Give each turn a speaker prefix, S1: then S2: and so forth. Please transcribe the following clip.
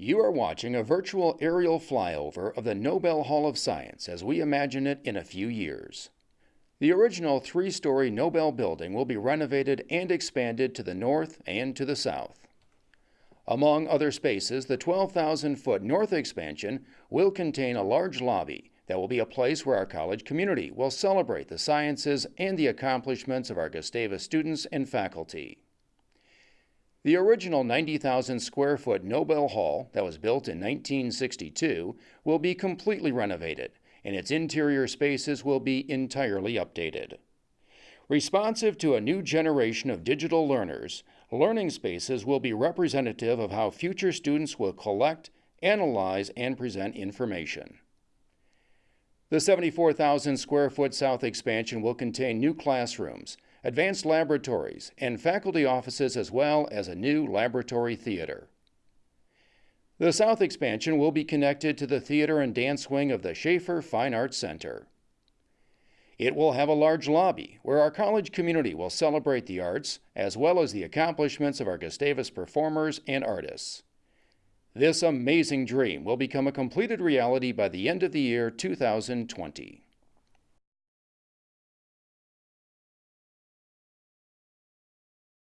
S1: You are watching a virtual aerial flyover of the Nobel Hall of Science as we imagine it in a few years. The original three story Nobel building will be renovated and expanded to the north and to the south. Among other spaces, the 12,000 foot north expansion will contain a large lobby that will be a place where our college community will celebrate the sciences and the accomplishments of our Gustavus students and faculty. The original 90,000 square foot Nobel Hall that was built in 1962 will be completely renovated, and its interior spaces will be entirely updated. Responsive to a new generation of digital learners, learning spaces will be representative of how future students will collect, analyze, and present information. The 74,000 square foot south expansion will contain new classrooms, advanced laboratories, and faculty offices, as well as a new laboratory theater. The south expansion will be connected to the theater and dance wing of the Schaefer Fine Arts Center. It will have a large lobby where our college community will celebrate the arts as well as the accomplishments of our Gustavus performers and artists. This amazing dream will become a completed reality by the end of the year 2020.